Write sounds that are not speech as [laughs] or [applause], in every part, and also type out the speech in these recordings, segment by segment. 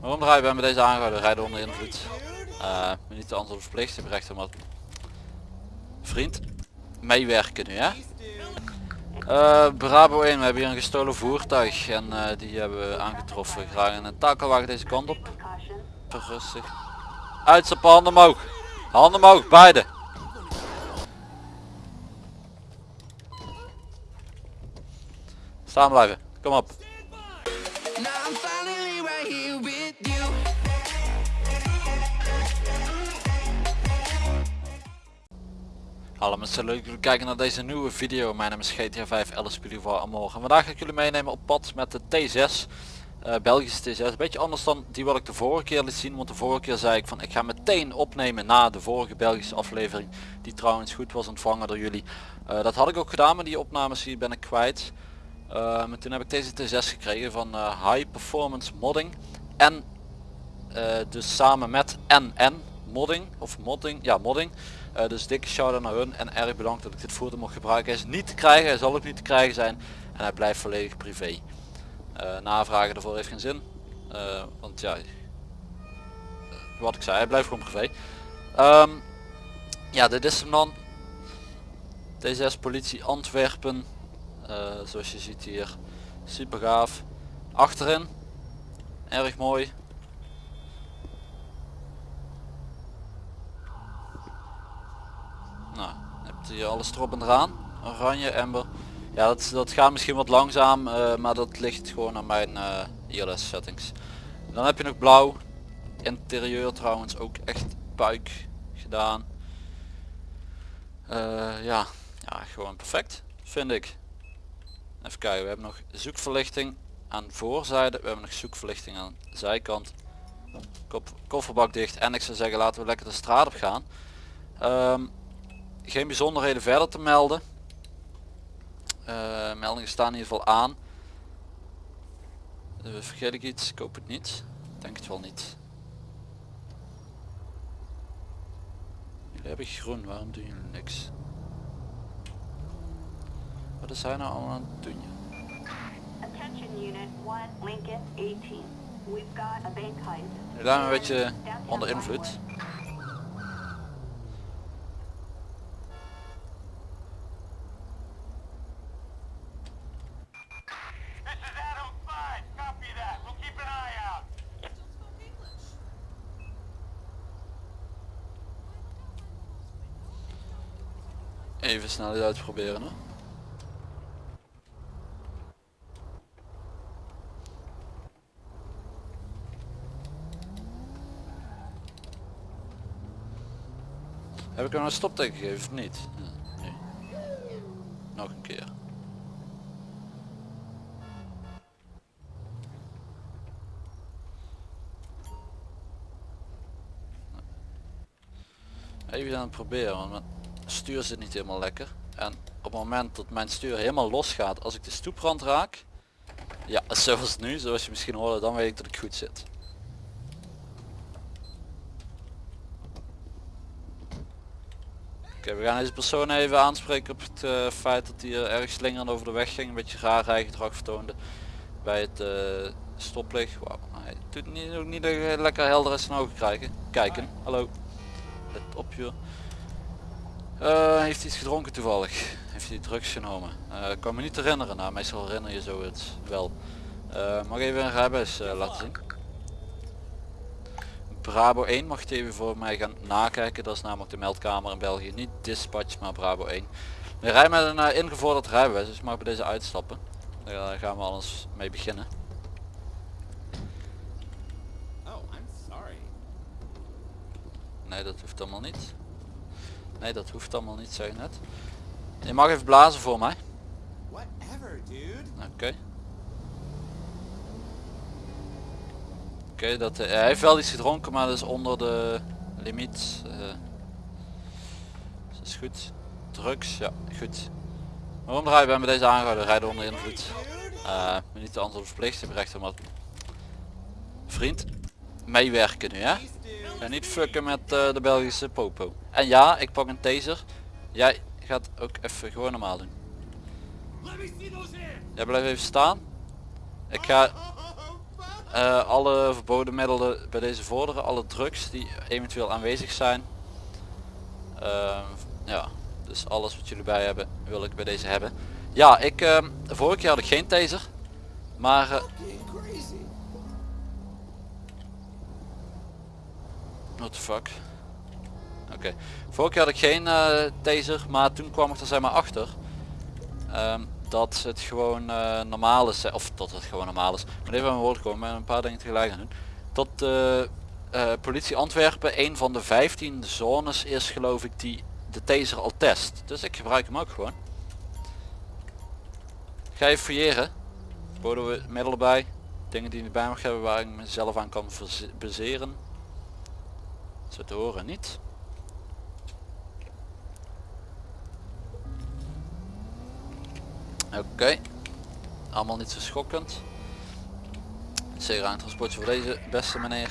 Waarom draai je bij met deze aangehouden? Rijden onder invloed. Uh, niet de antwoord verplicht. Je hebt recht om wat. Vriend, meewerken nu hè. Uh, Bravo 1, we hebben hier een gestolen voertuig en uh, die hebben we aangetroffen. Graag een takelwagen deze kant op. Rustig. Uitstappen, handen omhoog. Handen omhoog, beide. Staan blijven, kom op. Hallo mensen, leuk dat jullie kijken naar deze nieuwe video. Mijn naam is GTA 5 Alice voor morgen. Vandaag ga ik jullie meenemen op pad met de T6. Uh, Belgische T6. Een beetje anders dan die wat ik de vorige keer liet zien. Want de vorige keer zei ik van ik ga meteen opnemen na de vorige Belgische aflevering. Die trouwens goed was ontvangen door jullie. Uh, dat had ik ook gedaan, maar die opnames hier ben ik kwijt. Maar toen heb ik deze T6 gekregen van High Performance Modding. En dus samen met NN Modding. Of Modding, ja Modding. Uh, dus dikke shout naar hun en erg bedankt dat ik dit voertuig mocht gebruiken. Hij is niet te krijgen, hij zal ook niet te krijgen zijn en hij blijft volledig privé. Uh, navragen ervoor heeft geen zin, uh, want ja, wat ik zei, hij blijft gewoon privé. Um, ja, dit is hem dan. T6 politie Antwerpen, zoals je ziet hier, super gaaf. Achterin, erg mooi, Nou, hebt hier alles erop en eraan. Oranje, ember. Ja, dat, dat gaat misschien wat langzaam, uh, maar dat ligt gewoon aan mijn uh, ILS settings. Dan heb je nog blauw. Interieur trouwens ook echt puik gedaan. Uh, ja, ja, gewoon perfect, vind ik. Even kijken, we hebben nog zoekverlichting aan voorzijde. We hebben nog zoekverlichting aan zijkant. kofferbak dicht. En ik zou zeggen, laten we lekker de straat op gaan. Um, geen bijzonderheden verder te melden. Uh, meldingen staan in ieder geval aan. Uh, vergeet ik iets? Ik hoop het niet. Denk het wel niet. Jullie hebben groen, waarom doen jullie niks? Wat is hij nou allemaal aan het doen? Jullie zijn een beetje onder invloed. Even snel dit uitproberen. Hè? Heb ik hem een stopteken gegeven of niet? Nog een keer. Even aan het proberen, want stuur zit niet helemaal lekker. En op het moment dat mijn stuur helemaal los gaat als ik de stoeprand raak. Ja, [laughs] zoals nu, zoals je misschien hoorde, dan weet ik dat ik goed zit. Oké, we gaan deze persoon even aanspreken op het uh, feit dat hij erg slingerend over de weg ging. Een beetje raar rijgedrag vertoonde bij het uh, stoplicht. Wow, hij doet niet, ook niet lekker helder in zijn ogen krijgen. Kijken, hallo. Let op joh. Uh, heeft iets gedronken toevallig? Heeft hij drugs genomen? Uh, kan me niet herinneren, nou meestal herinner je zo het wel. Uh, mag even een rijbewijs laten zien? Bravo 1 mag je even voor mij gaan nakijken, dat is namelijk de meldkamer in België. Niet dispatch, maar Bravo 1. We rijden met een ingevorderd rijbewijs, dus mag bij deze uitstappen. Daar gaan we alles mee beginnen. Oh, nee, dat hoeft allemaal niet. Nee, dat hoeft allemaal niet, zeg net. Je mag even blazen voor mij. Oké. Okay. Oké, okay, dat uh, hij heeft wel iets gedronken, maar dat is onder de limiet. Uh, dat is goed. Drugs, ja, goed. Waarom draai je bij met deze aangehouden? Rijden onder invloed. Uh, niet de antwoord verplicht, hebt recht om wat. Vriend, meewerken nu, hè? En niet fucken met uh, de Belgische popo. En ja, ik pak een taser. Jij gaat ook even gewoon normaal doen. Jij blijft even staan. Ik ga... eh, alle verboden middelen bij deze vorderen, alle drugs die eventueel aanwezig zijn. Ehm, ja, dus alles wat jullie bij hebben wil ik bij deze hebben. Ja, ik, ehm, vorige keer had ik geen taser, maar... what the fuck? Oké, vorige keer had ik geen eh, taser, maar toen kwam ik er zeg maar achter. ehm, dat het gewoon eh, normaal is, of dat het gewoon normaal is. Maar even mijn woord komen, een paar dingen tegelijk aan doen. Dat de eh, politie Antwerpen een van de 15 zones is geloof ik die de taser al test. Dus ik gebruik hem ook gewoon. Ga je fouilleren. Boden we middelen bij. Dingen die niet bij mag hebben waar ik mezelf aan kan bezeren. Zo te horen niet. Oké. Allemaal niet zo schokkend. Zeker aan transportje voor deze beste meneer.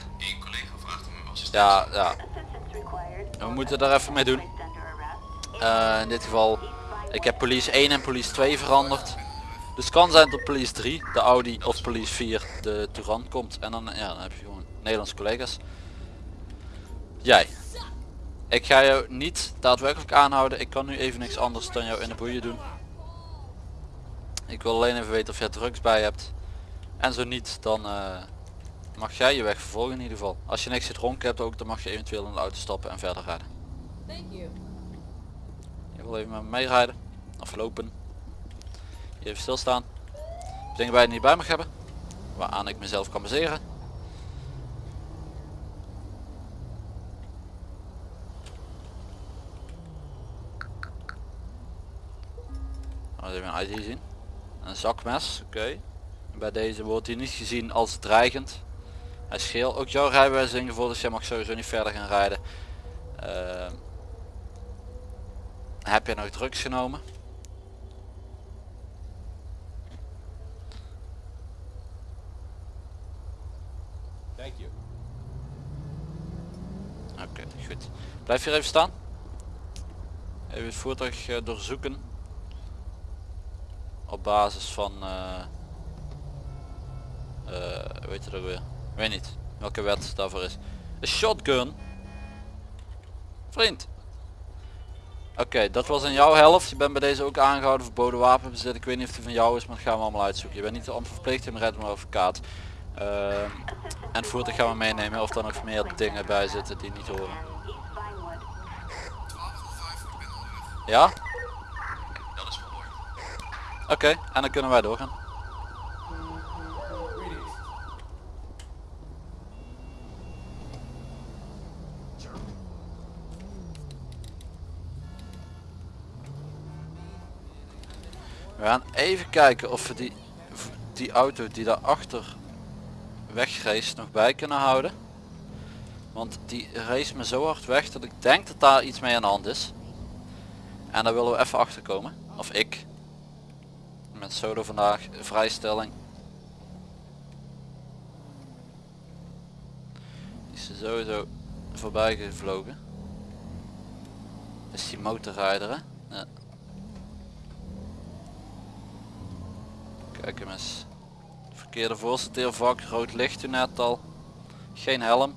Ja, ja. We moeten daar even mee doen. Eh, in dit geval, ik heb police 1 en police 2 veranderd. Dus het kan zijn dat police 3, de Audi of police 4 de Touran komt. En dan, ja, dan heb je gewoon Nederlandse collega's. Jij. Ik ga jou niet daadwerkelijk aanhouden. Ik kan nu even niks anders dan jou in de boeien doen. Ik wil alleen even weten of jij drugs bij hebt. En zo niet, dan eh, mag jij je weg vervolgen in ieder geval. Als je niks gedronken hebt ook, dan mag je eventueel in de auto stappen en verder rijden. Thank you. Je wil even met me meerijden. Of lopen. Even stilstaan. Dingen bij je niet bij mag hebben. Waaraan ik mezelf kan baseren. Een ID zien. Een zakmes, oké. Bij deze wordt hij niet gezien als dreigend. Hij is geel. Ook jouw rijbewijs is ingevoerd, dus jij mag sowieso niet verder gaan rijden. Ehm, heb je nog drugs genomen? Thank you. Oké, goed. Blijf hier even staan. Even het voertuig eh, doorzoeken. Op basis van... eh, weet je dat weer? Weet niet welke wet daarvoor is. Een shotgun? Vriend. Oké, dat was in jouw helft. Je bent bij deze ook aangehouden verboden wapenbezit. Ik weet niet of die van jou is, maar dat gaan we allemaal uitzoeken. Je bent niet verplicht, bent red maar advocaat. Ehm, en voertuig gaan we meenemen of er nog meer dingen bij zitten die niet horen. 1205, ik ben onderweg. Ja? Oké, en dan kunnen wij doorgaan. We gaan even kijken of we die, die auto die daarachter wegrace nog bij kunnen houden. Want die race me zo hard weg dat ik denk dat daar iets mee aan de hand is. En daar willen we even achter komen. Of ik. Met solo vandaag, vrijstelling. Die is sowieso voorbij gevlogen. Is die motorrijder hè? Kijk hem eens. Verkeerde voorsorteervak, rood licht toen net al. Geen helm.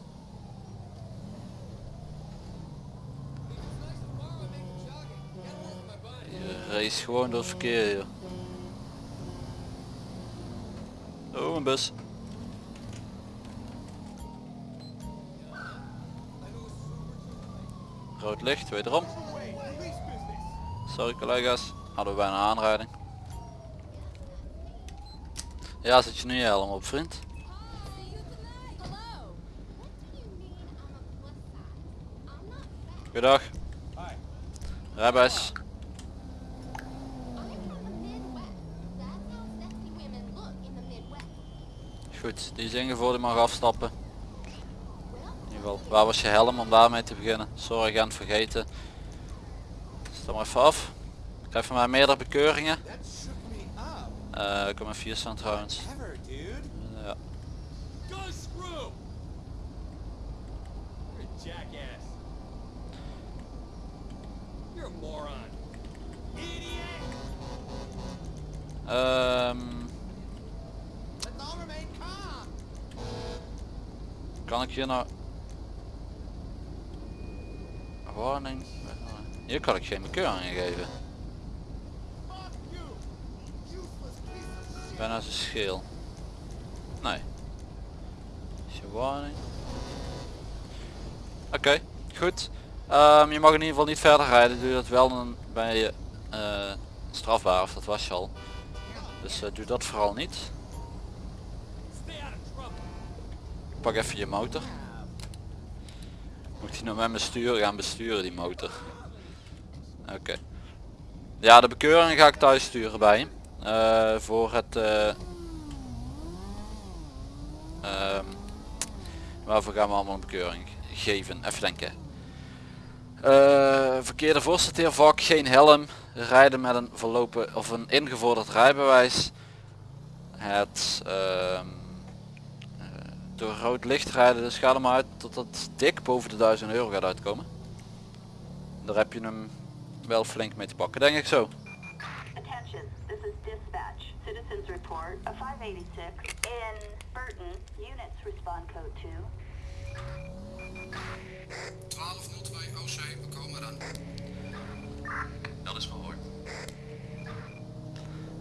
Je race gewoon door het verkeer hier. Oh, een bus. Rood licht, wederom. Sorry collega's, hadden we bijna aanrijding. Ja, zet je nu je helm op vriend? Goedendag. Rijbewijs. Goed, die is die mag afstappen. In ieder geval, waar was je helm om daarmee te beginnen? Sorry, aan het vergeten. Maar even af. Ik krijg van mij meerdere bekeuringen. Ik kom maar vier staan trouwens. Ja. Go Kan ik hier nou... Warning. Hier kan ik geen bekeuring geven. Bijna zijn scheel. Nee. Is je warning. Oké, goed. Ehm, je mag in ieder geval niet verder rijden. Doe dat wel dan ben je eh, strafbaar of dat was je al. Dus eh, doe dat vooral niet. Pak even je motor. Moet hij nou met mijn stuur gaan besturen die motor. Oké. Ja de bekeuring ga ik thuis sturen bij. Eh, voor het... eh, ehm, waarvoor gaan we allemaal een bekeuring geven? Even denken. Eh, verkeerde voorsorteervak, geen helm, rijden met een verlopen of een ingevorderd rijbewijs. Het ehm, eh, door rood licht rijden, dus ga er maar uit tot het dik boven de 1000 euro gaat uitkomen. Daar heb je hem wel flink mee te pakken, denk ik zo. Attention, this is dispatch. Citizens report a 586 in Burton. Units respond code 2. 1202 OC, we komen eraan. Dat is verhoord.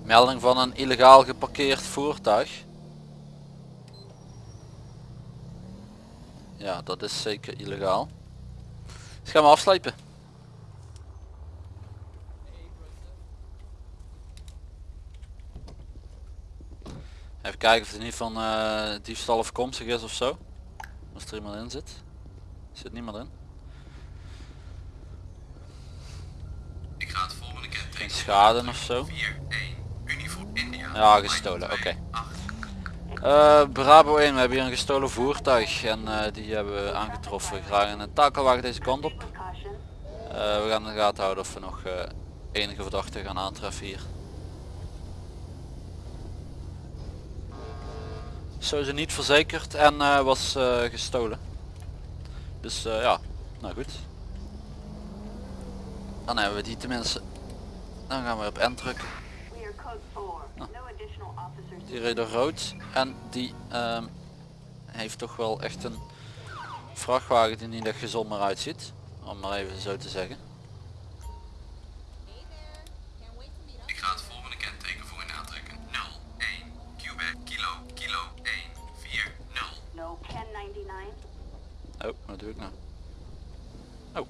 Melding van een illegaal geparkeerd voertuig. Ja, dat is zeker illegaal. Dus gaan we afslijpen. Even kijken of het niet van eh diefstal afkomstig is of zo. Als er iemand in zit. Zit niemand in. Ik ga het volgende kenteken. Geen schade of zo. 4, 1, uniform India. Ja, gestolen, oké. Eh, Bravo 1, we hebben hier een gestolen voertuig en eh, die hebben we aangetroffen. Graag een takelwagen deze kant op. Eh, we gaan in de gaten houden of we nog enige verdachten gaan aantreffen hier. Sowieso niet verzekerd en was gestolen. Dus ja, nou goed. Dan hebben we die tenminste. Dan gaan we op N drukken. We are code 4. No additional officers. Die door rood en die ehm, heeft toch wel echt een vrachtwagen die niet echt gezond meer uitziet. Om maar even zo te zeggen. Ik ga het volgende kenteken voor u aantrekken. 0, 1, Quebec, kilo, kilo, 1, 4, 0. No 1099. Oh, wat doe ik nou? Oh.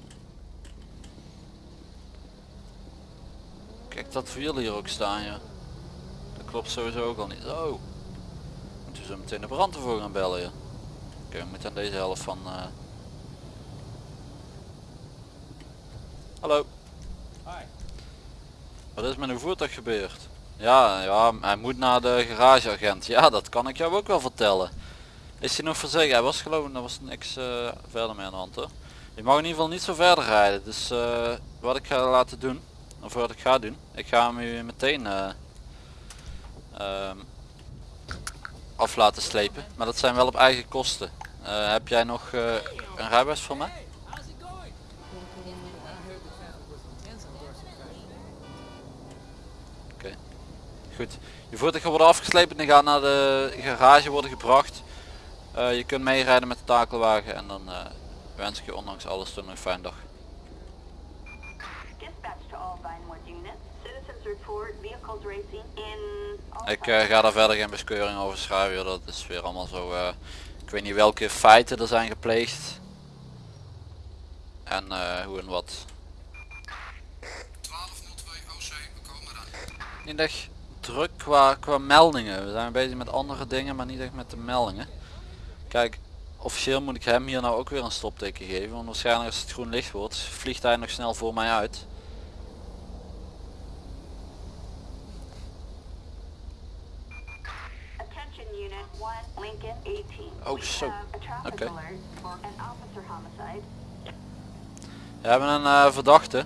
Kijk dat wiel hier ook staan ja. Klopt sowieso ook al niet. Oh. Moeten we zo meteen de brand ervoor gaan bellen ja. Oké, we moeten aan deze helft van... eh, Hallo. Hi. Wat is met uw voertuig gebeurd? Ja, ja, hij moet naar de garageagent. Ja, dat kan ik jou ook wel vertellen. Is hij nog verzekerd? Hij was geloof ik, er was niks eh, verder mee aan de hand hoor. Je mag in ieder geval niet zo verder rijden. Dus eh, wat ik ga laten doen, of wat ik ga doen, ik ga hem u meteen af laten slepen. Maar dat zijn wel op eigen kosten. Eh, heb jij nog eh, een rijbewijs voor mij? Oké, goed. Je voertuig gaat worden afgeslepen en gaat naar de garage worden gebracht. Eh, je kunt meerijden met de takelwagen en dan wens ik je ondanks alles een fijne dag. Units. Vehicles racing in. Ik eh, ga daar verder geen beskeuring over schrijven, dat is weer allemaal zo... eh, ik weet niet welke feiten er zijn gepleegd. En eh, hoe en wat. 1202 OC, we komen eraan. Niet echt druk qua, qua meldingen. We zijn bezig met andere dingen, maar niet echt met de meldingen. Kijk, officieel moet ik hem hier nou ook weer een stopteken geven. Want waarschijnlijk als het groen licht wordt, vliegt hij nog snel voor mij uit. Attention unit 1, Lincoln 18. Oh, We zo. Oké. homicide. We hebben een eh, verdachte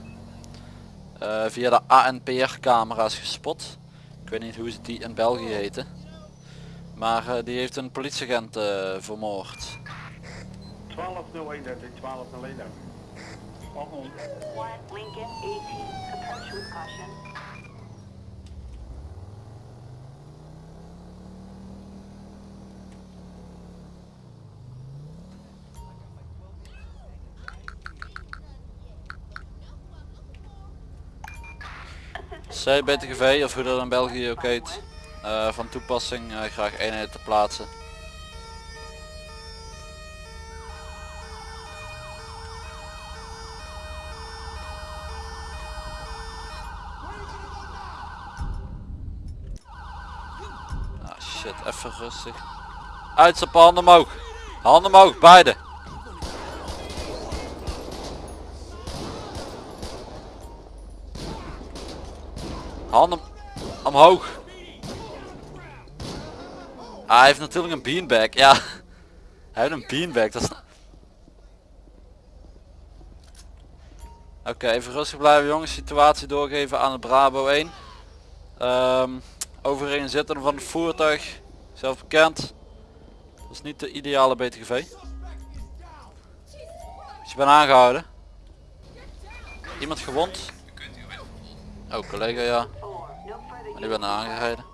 eh, via de ANPR camera's gespot. Ik weet niet hoe ze die in België heten. Maar eh, die heeft een politieagent eh, vermoord. 12.01 12.01 Volgende. 1, Lincoln 18. Approach with caution. C BTGV of hoe dat in België ook heet. eh, van toepassing eh, graag eenheden te plaatsen. Ah shit, even rustig. Uitstappen, handen omhoog. Handen omhoog, beide. Handen omhoog. Ah, hij heeft natuurlijk een beanbag. Ja. [laughs] Hij heeft een beanbag. Dat is... Oké, even rustig blijven jongens. Situatie doorgeven aan het Bravo 1. Ehm overeen zitten van het voertuig. Zelf bekend. Dat is niet de ideale BTGV. Dus je bent aangehouden. Iemand gewond? Oh, collega ja. 4. No further Maar die ben aangehouden.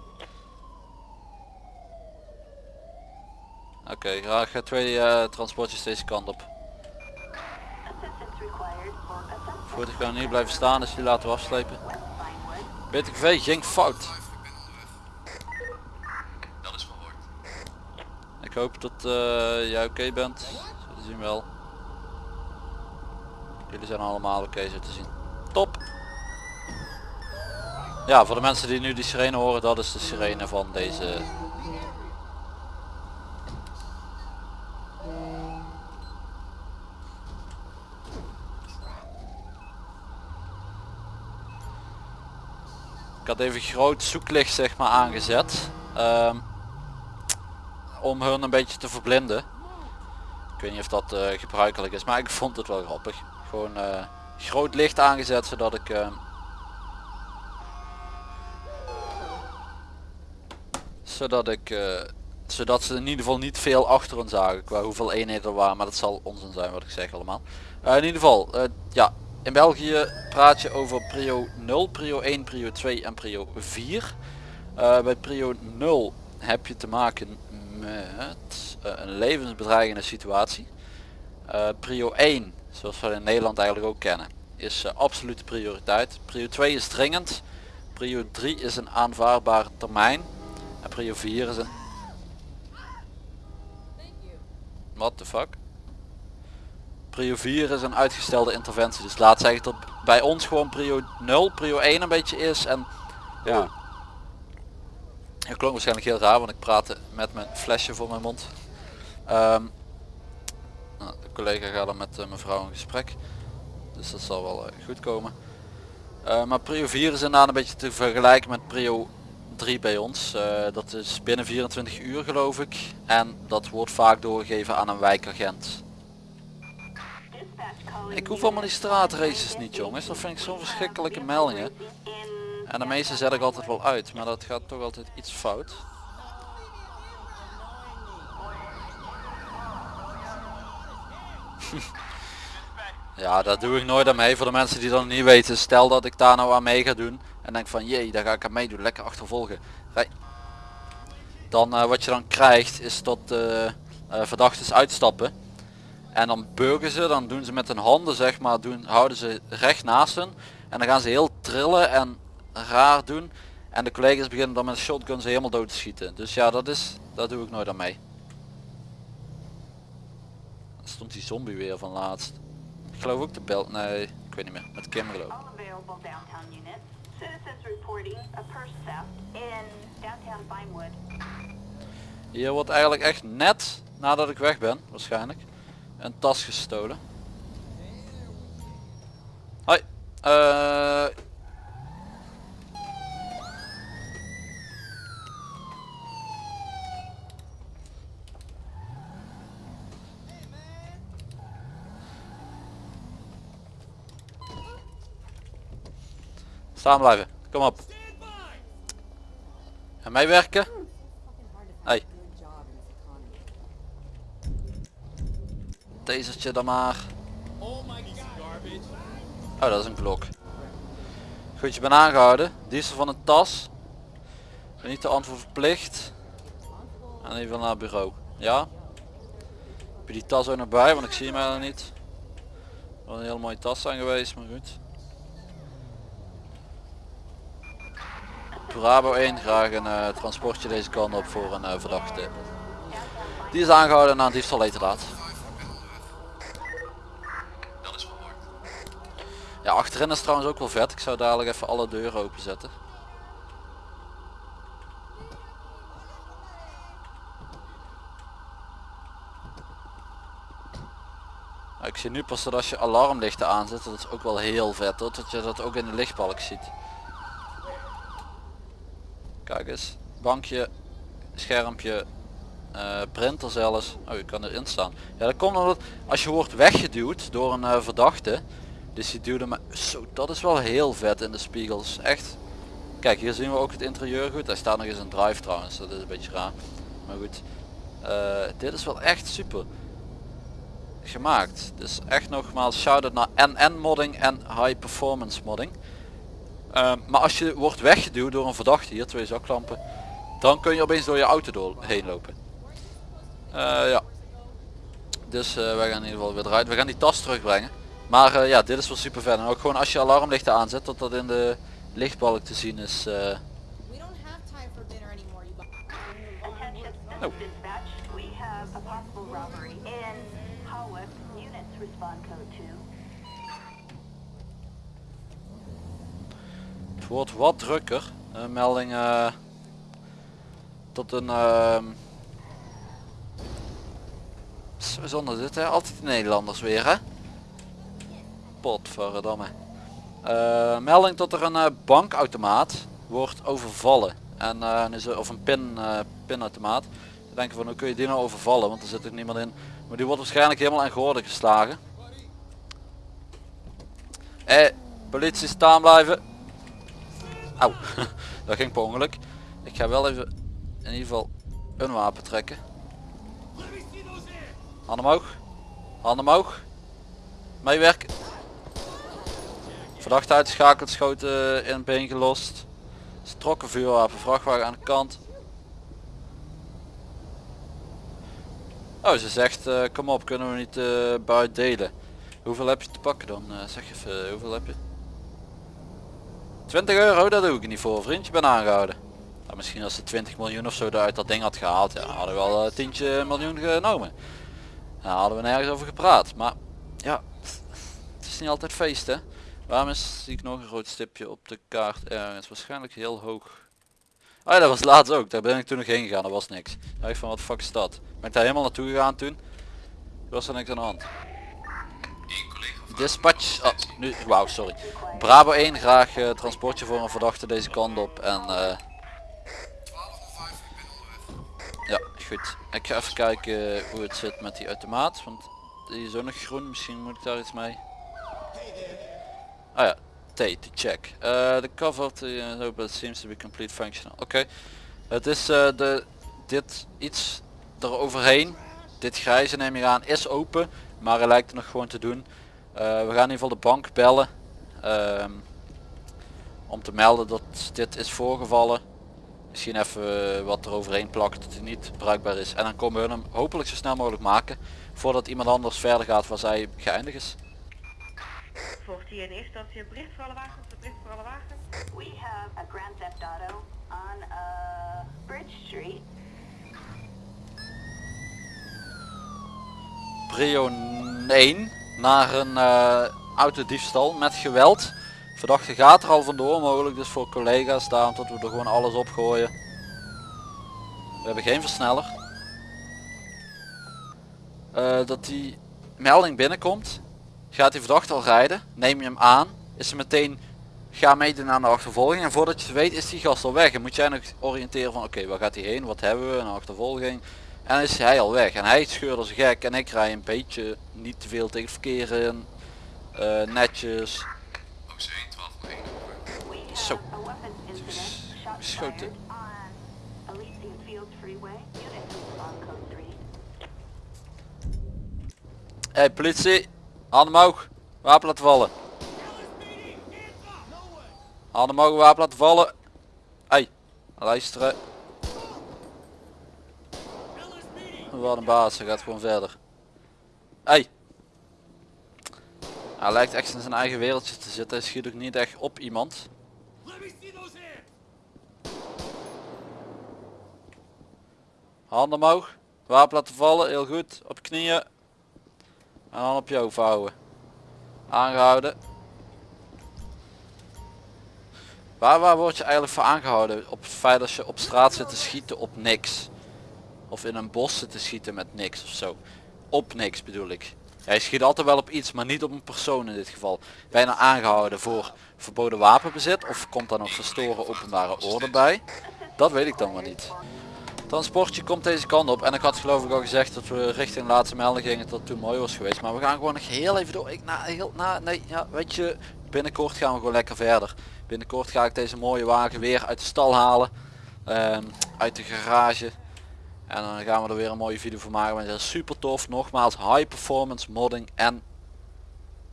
Oké, graag eh, twee eh, transportjes deze kant op. Voertuig kan hier blijven staan, dus die laten we afslepen. BTGV ging fout. Ik. Dat is. Ik hoop dat eh, jij oké bent. Te zien wel. Jullie zijn allemaal oké zo te zien. Top. Ja, voor de mensen die nu die sirene horen, dat is de sirene van deze. Ik had even groot zoeklicht zeg maar aangezet. Ehm, om hun een beetje te verblinden. Ik weet niet of dat eh, gebruikelijk is, maar ik vond het wel grappig. Gewoon eh, groot licht aangezet zodat ik eh, zodat ik eh, zodat ze in ieder geval niet veel achter ons zagen qua hoeveel eenheden er waren, maar dat zal onzin zijn wat ik zeg allemaal. Eh, in ieder geval, eh, ja, in België praat je over prio 0, prio 1, prio 2 en prio 4. Eh, bij prio 0 heb je te maken met een levensbedreigende situatie. Prio 1, zoals we in Nederland eigenlijk ook kennen, is absolute prioriteit. Prio 2 is dringend. Prio 3 is een aanvaardbare termijn. En prio 4 is een... What the fuck? Prio 4 is een uitgestelde interventie. Dus laat zeggen dat bij ons gewoon prio 0, prio 1 een beetje is. En ja, het klonk waarschijnlijk heel raar, want ik praatte met mijn flesje voor mijn mond. Ehm, nou, de collega gaat dan met uh, mevrouw in gesprek. Dus dat zal wel uh, goed komen. Uh, maar prio 4 is inderdaad een beetje te vergelijken met prio 3 bij ons. dat is binnen 24 uur geloof ik. En dat wordt vaak doorgegeven aan een wijkagent. Ik hoef allemaal die straatraces niet jongens. Dat vind ik zo'n verschrikkelijke meldingen. En de meeste zet ik altijd wel uit, maar dat gaat toch altijd iets fout. [laughs] ja, dat doe ik nooit aan mee. Voor de mensen die dat niet weten, stel dat ik daar nou aan mee ga doen. En denk van, jee, daar ga ik aan meedoen. Lekker achtervolgen. Dan uh, wat je dan krijgt, is dat uh, uh, verdachten uitstappen. En dan burgen ze, dan doen ze met hun handen zeg maar, doen, houden ze recht naast hun. En dan gaan ze heel trillen en raar doen. En de collega's beginnen dan met een shotgun ze helemaal dood te schieten. Dus ja, dat is, dat doe ik nooit aan mee. Stond die zombie weer van laatst. Ik geloof ook de bel, nee, ik weet niet meer. Met Kim geloof. Hier wordt eigenlijk echt net nadat ik weg ben, waarschijnlijk, een tas gestolen. Hoi. Uh, Staan blijven. Kom op. En meewerken. Hey. Tasertje dan maar. Oh dat is een klok. Goed, je bent aangehouden. Diesel van een tas. Niet de antwoord verplicht. En even naar het bureau. Ja? Heb je die tas ook nog bij? Want ik zie hem eigenlijk niet. Wel een hele mooie tas zijn geweest, maar goed. Bravo 1, graag een eh, transportje deze kant op voor een eh, verdachte. Die is aangehouden na een diefstal laat. Ja, achterin is trouwens ook wel vet. Ik zou dadelijk even alle deuren openzetten. Nou, ik zie nu pas dat als je alarmlichten aanzet, dat is ook wel heel vet hoor, dat je dat ook in de lichtbalk ziet. Kijk eens, bankje, schermpje, eh, printer zelfs. Oh, je kan erin staan. Ja, dat komt omdat als je wordt weggeduwd door een eh, verdachte, dus die duwde me, zo, dat is wel heel vet in de spiegels, echt. Kijk, hier zien we ook het interieur goed. Hij staat nog eens een drive trouwens, dat is een beetje raar. Maar goed, Eh, dit is wel echt super gemaakt. Dus echt nogmaals shout-out naar NN modding en high performance modding. Ehm, maar als je wordt weggeduwd door een verdachte, hier twee zaklampen, dan kun je opeens door je auto door, heen lopen. Eh, ja. Dus eh, wij gaan in ieder geval weer eruit. We gaan die tas terugbrengen. Maar eh, ja, dit is wel super vet. En ook gewoon als je alarmlichten aanzet, dat dat in de lichtbalk te zien is. eh, We don't have time for dinner anymore, you bu- Attention, this Oh. is dispatch. We have a possible robbery in Hawick. Units respond code 2. Het wordt wat drukker. Een melding eh, tot een... ehm zo- zonder dit hè, altijd de Nederlanders weer hè. Potverdamme. Eh melding tot er een eh, bankautomaat wordt overvallen. En, eh, nu zo- of een pin, eh, pinautomaat. Dan denk je van hoe kun je die nou overvallen, want er zit ook niemand in. Maar die wordt waarschijnlijk helemaal aan gordel geslagen. Eh, politie staan blijven. Auw, [laughs] dat ging per ongeluk. Ik ga wel even in ieder geval een wapen trekken. Handen omhoog. Handen omhoog. Meewerken. Verdachte uitgeschakeld, schoten in het been gelost. Ze trokken vuurwapen, vrachtwagen aan de kant. Oh, ze zegt, eh, kom op, kunnen we niet eh buiten delen. Hoeveel heb je te pakken dan? Eh, zeg even, hoeveel heb je? 20 euro, dat doe ik niet voor vriend, je aangehouden. Nou, misschien als ze 20 miljoen of zo uit dat ding had gehaald, ja, hadden we wel eh, tientje miljoen genomen. Nou, hadden we nergens over gepraat. Maar ja, het is niet altijd feest hè. Waarom is, zie ik nog een rood stipje op de kaart ergens? Waarschijnlijk heel hoog. Oh ja, dat was laatst ook. Daar ben ik toen nog heen gegaan. Dat was niks. Dacht ik van wat fuck is dat? Ben ik daar helemaal naartoe gegaan toen? Was er niks aan de hand. Dispatch. Oh, nu. Wauw, sorry. Bravo 1 graag eh, transportje voor een verdachte deze kant op. En eh 12.05, ik ben onderweg. ja, goed. Ik ga even kijken hoe het zit met die automaat. Want die is ook nog groen. Misschien moet ik daar iets mee. Ah ja, T to check. Uh, the cover to uh, seems to be complete functional. Oké. Het is eh, de dit iets eroverheen. Dit grijze neem je aan is open, maar hij lijkt er nog gewoon te doen. Eh, we gaan in ieder geval de bank bellen. ehm, om te melden dat dit is voorgevallen. Misschien even wat er overheen plakt dat hij niet bruikbaar is. En dan komen we hem hopelijk zo snel mogelijk maken. Voordat iemand anders verder gaat waar zij geëindigd is. Volgt hier in eerste instantie een bericht voor alle wagens, een bericht voor alle wagens. We have a Grand Theft Auto on uh, Bridge Street. Prio 1 naar een eh, autodiefstal met geweld. Verdachte gaat er al vandoor, mogelijk dus voor collega's daarom dat we er gewoon alles op gooien. We hebben geen versneller. Eh, dat die melding binnenkomt, gaat die verdachte al rijden, neem je hem aan, is ze meteen ga meedoen aan de achtervolging en voordat je het weet is die gast al weg en moet jij nog oriënteren van oké waar gaat hij heen, wat hebben we, een achtervolging en is hij al weg en hij scheurt als gek en ik rij een beetje niet te veel tegen verkeer in, eh, netjes, OC 12.1 over. We have Zo. 3. Hey politie, handen omhoog, wapen laten vallen. Handen omhoog, wapen laten vallen. Hey, luisteren. Wat een baas, hij gaat gewoon verder. Hey. Hij lijkt echt in zijn eigen wereldje te zitten. Hij schiet ook niet echt op iemand. Handen omhoog. Wapen laten vallen. Heel goed. Op knieën. En dan op je vouwen. Aangehouden. Waar, waar word je eigenlijk voor aangehouden? Op het feit dat je op straat zit te schieten op niks. Of in een bos zit te schieten met niks of zo. Op niks bedoel ik. Je schiet altijd wel op iets, maar niet op een persoon in dit geval. Nou aangehouden voor verboden wapenbezit of komt daar nog verstoren openbare orde bij? Dat weet ik dan maar niet. Transportje komt deze kant op en ik had geloof ik al gezegd dat we richting laatste melding gingen dat toen mooi was geweest. Maar we gaan gewoon nog heel even door. Ik, na, heel, na, nee, ja, weet je, binnenkort gaan we gewoon lekker verder. Binnenkort ga ik deze mooie wagen weer uit de stal halen. ehm, uit de garage. En dan gaan we er weer een mooie video van maken. Want het is super tof. Nogmaals, high performance modding en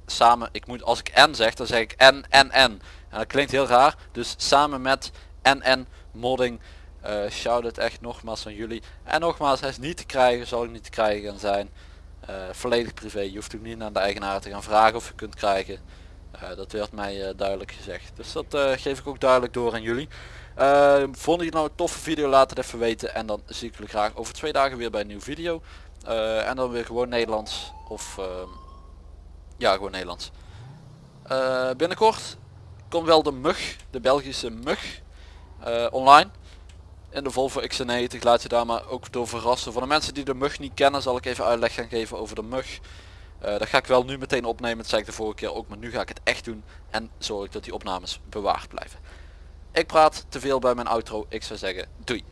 samen, ik moet als ik en zeg, dan zeg ik en en en. En dat klinkt heel raar. Dus samen met en en modding. eh shout het echt nogmaals aan jullie. En nogmaals, hij is niet te krijgen, zal ik niet te krijgen gaan zijn. Eh, volledig privé. Je hoeft ook niet naar de eigenaar te gaan vragen of je kunt krijgen. Eh, dat werd mij duidelijk gezegd. Dus dat geef ik ook duidelijk door aan jullie. Uh, vond je het nou een toffe video? Laat het even weten. En dan zie ik jullie graag over twee dagen weer bij een nieuwe video. Eh, en dan weer gewoon Nederlands. Of ehm, ja, gewoon Nederlands. Eh, binnenkort komt wel de mug, de Belgische mug, eh, online. In de Volvo XC90 laat je daar maar ook door verrassen. Voor de mensen die de mug niet kennen zal ik even uitleg gaan geven over de mug. Dat ga ik wel nu meteen opnemen, dat zei ik de vorige keer ook, maar nu ga ik het echt doen. En zorg dat die opnames bewaard blijven. Ik praat te veel bij mijn outro, ik zou zeggen doei.